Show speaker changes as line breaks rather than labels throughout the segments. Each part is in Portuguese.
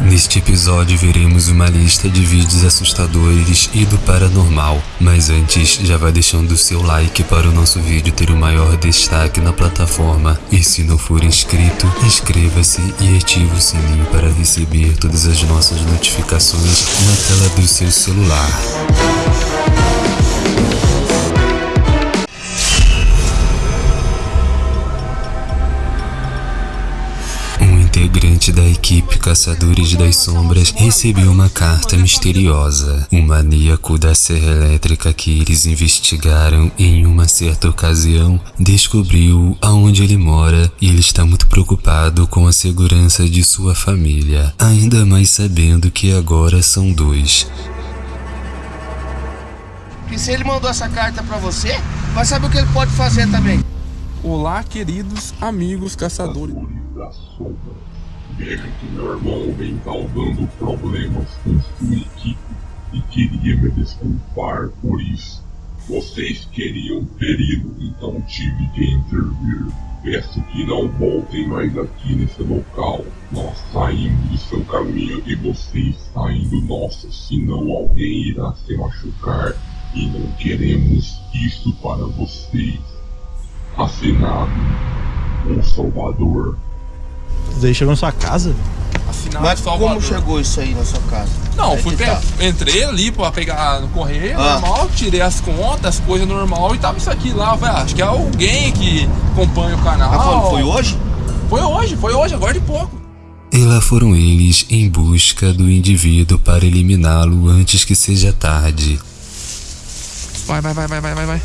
Neste episódio veremos uma lista de vídeos assustadores e do paranormal, mas antes já vai deixando o seu like para o nosso vídeo ter o maior destaque na plataforma e se não for inscrito, inscreva-se e ative o sininho para receber todas as nossas notificações na tela do seu celular. Integrante da equipe Caçadores das Sombras recebeu uma carta misteriosa. O maníaco da serra elétrica que eles investigaram em uma certa ocasião descobriu aonde ele mora e ele está muito preocupado com a segurança de sua família, ainda mais sabendo que agora são dois.
E se ele mandou essa carta pra você, vai saber o que ele pode fazer também.
Olá, queridos amigos caçadores.
Vejo que meu irmão vem causando problemas com sua equipe e queria me desculpar por isso. Vocês queriam feri-lo, então tive que intervir. Peço que não voltem mais aqui nesse local. Nós saímos do seu caminho e vocês saem do nosso, senão alguém irá se machucar e não queremos isso para vocês. Assinado, o Salvador.
Daí chegou na sua casa?
Assinado
Mas
Salvador.
como chegou isso aí na sua casa?
Não,
Aí
fui
tá.
entrei ali pra pegar no correio,
Ah.
normal, tirei as contas, as coisas normal e tava isso aqui lá. Eu falei, ah, acho que é alguém que acompanha o canal.
Falando, foi hoje?
Foi hoje, foi hoje, agora de pouco.
E lá foram eles em busca do indivíduo para eliminá-lo antes que seja tarde.
Vai, vai, vai, vai, vai, vai, vai.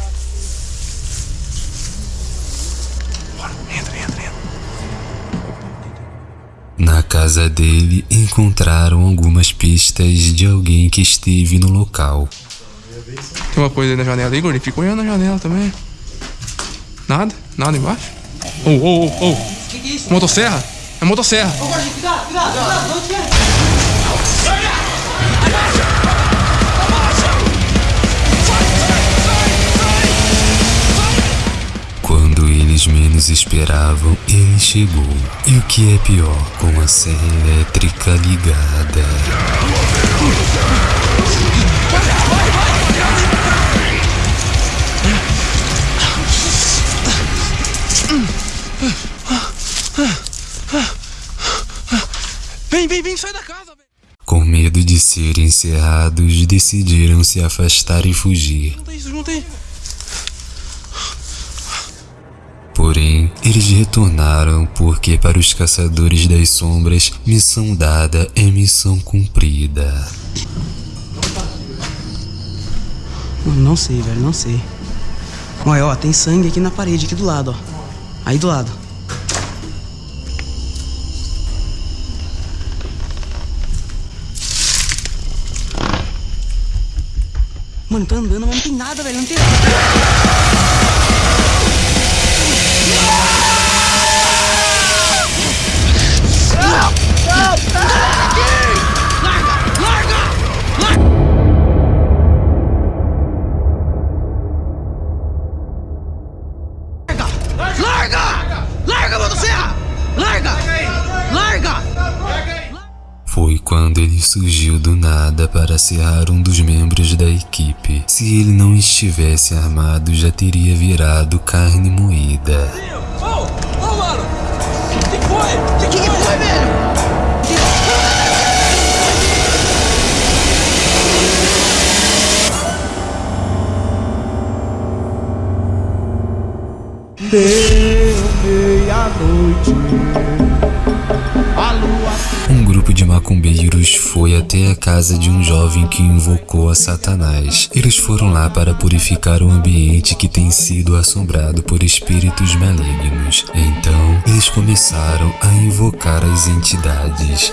Na casa dele encontraram algumas pistas de alguém que esteve no local.
Tem uma coisa aí na janela aí, gordinho. Fica olhando na janela também. Nada? Nada embaixo? Ô, ô, ô, ô.
Que que é isso?
Motosserra? É motosserra.
Ô, Gordinho, cuidado, cuidado, cuidado, não quer.
Eles menos esperavam, ele chegou. E o que é pior, com a serra elétrica ligada.
Vem, vem, vem, sai da casa.
Com medo de serem encerrados, decidiram se afastar e fugir.
Junta isso, junta aí.
Porém, eles retornaram porque, para os caçadores das sombras, missão dada é missão cumprida.
Mano, não sei, velho, não sei. Olha, ó, tem sangue aqui na parede, aqui do lado, ó. Aí do lado. Mano, tá andando, mas não tem nada, velho, não tem nada.
Quando ele surgiu do nada para serrar um dos membros da equipe. Se ele não estivesse armado, já teria virado carne moída.
Ô, ô, mano. Que que foi?
O que que foi?
Deu meia-noite.
Grupo de macumbeiros foi até a casa de um jovem que invocou a Satanás. Eles foram lá para purificar o ambiente que tem sido assombrado por espíritos malignos. Então, eles começaram a invocar as entidades.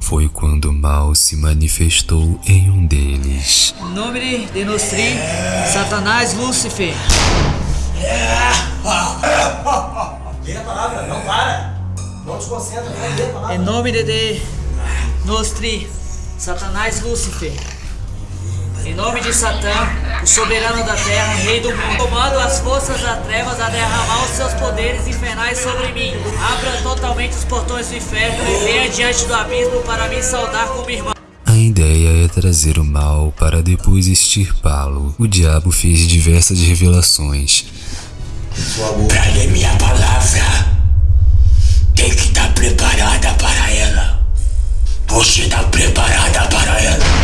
Foi quando o mal se manifestou em um deles.
Nome de Nostri, Satanás Lúcifer.
Lê a palavra, não para. Não desconcentra, vai ler a palavra.
Em nome de, de Nostri, Satanás Lúcifer. Em nome de Satã, o soberano da terra, rei do mundo. Comando as forças das trevas a derramar os seus poderes infernais sobre mim. Abra totalmente os portões do inferno e venha diante do abismo para me saudar como irmão.
A ideia é trazer o mal para depois extirpá-lo. O diabo fez diversas revelações.
Pra ler minha palavra, tem que estar preparada para ela. Você tá preparada para ela?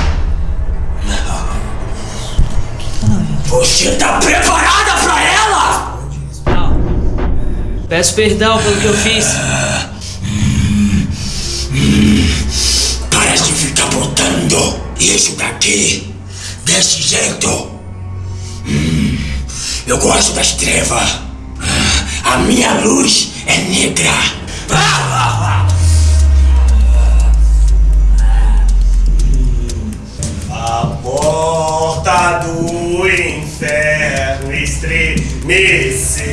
Você tá preparada para ela?
Peço perdão pelo que eu fiz.
Para de ficar botando isso daqui desse jeito. Eu gosto das trevas. A minha luz é negra.
A porta do inferno estremecer.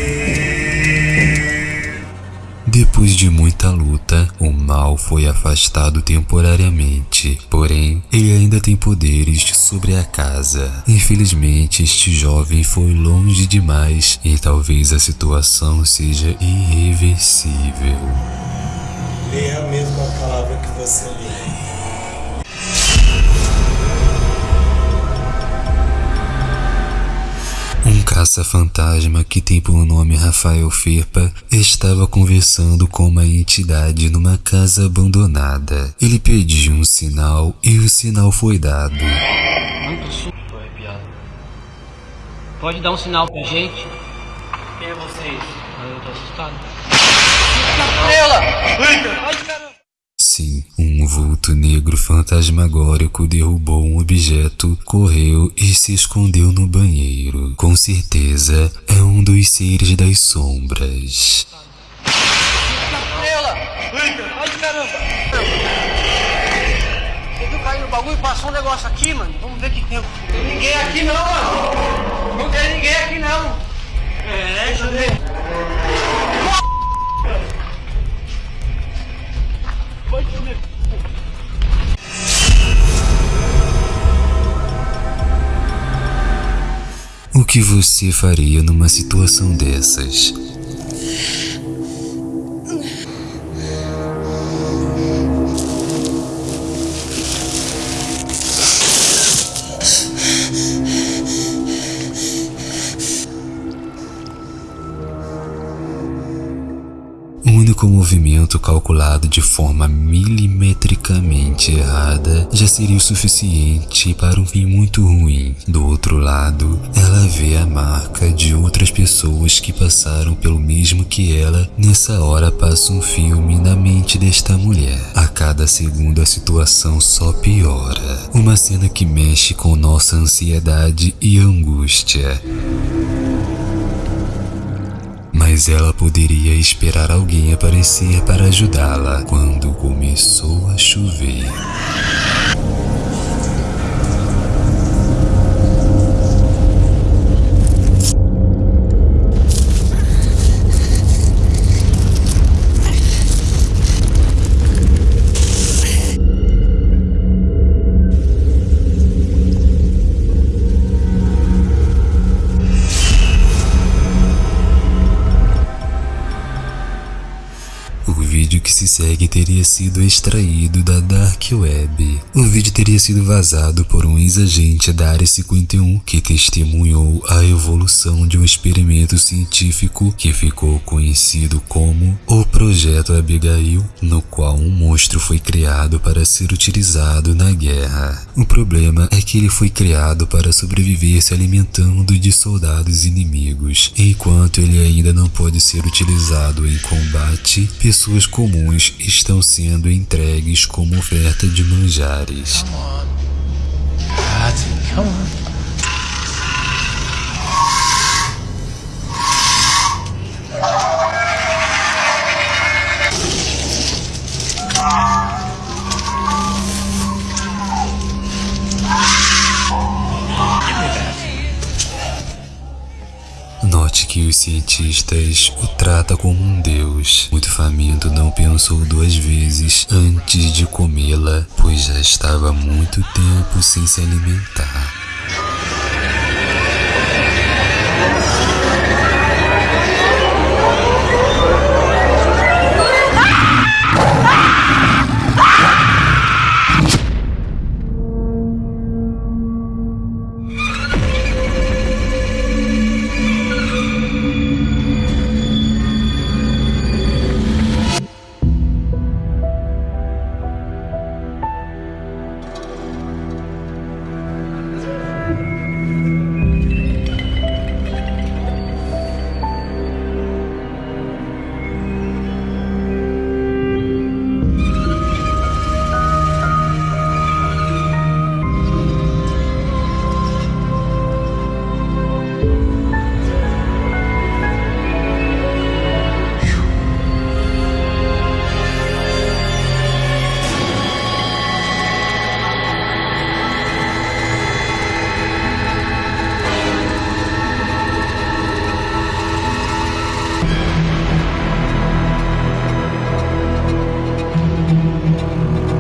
Depois de muita mal foi afastado temporariamente. Porém, ele ainda tem poderes sobre a casa. Infelizmente, este jovem foi longe demais e talvez a situação seja irreversível.
Leia a mesma palavra que você lê.
Um caça-fantasma que tem por nome Rafael Firpa estava conversando com uma entidade numa casa abandonada. Ele pediu um sinal e o sinal foi dado.
Muito susto, tô arrepiado. Pode dar um sinal pra gente? Quem é vocês? Eu tô assustado.
Sim, um vulto negro fantasmagórico derrubou um objeto, correu e se escondeu no banheiro. Com certeza é um dos seres das sombras.
Bagulho passou um negócio aqui, mano? Vamos ver o que tem. Tem ninguém aqui não, mano! Não tem ninguém aqui não! É, deixa eu ver.
Que você faria numa situação dessas? Único movimento calculado de forma milimetricamente errada já seria o suficiente para um fim muito ruim. Do outro lado, ela vê a marca de outras pessoas que passaram pelo mesmo que ela. Nessa hora passa um filme na mente desta mulher. A cada segundo a situação só piora. Uma cena que mexe com nossa ansiedade e angústia. Mas ela poderia esperar alguém aparecer para ajudá-la quando começou a chover. Se segue teria sido extraído da Dark Web. O vídeo teria sido vazado por um ex-agente da Área 51 que testemunhou a evolução de um experimento científico que ficou conhecido como o Projeto Abigail, no qual um monstro foi criado para ser utilizado na guerra. O problema é que ele foi criado para sobreviver se alimentando de soldados inimigos. Enquanto ele ainda não pode ser utilizado em combate, pessoas comuns estão sendo entregues como oferta de manjares. Note que os cientistas o trata como um deus. Muito faminto não pensou duas vezes antes de comê-la, pois já estava muito tempo sem se alimentar.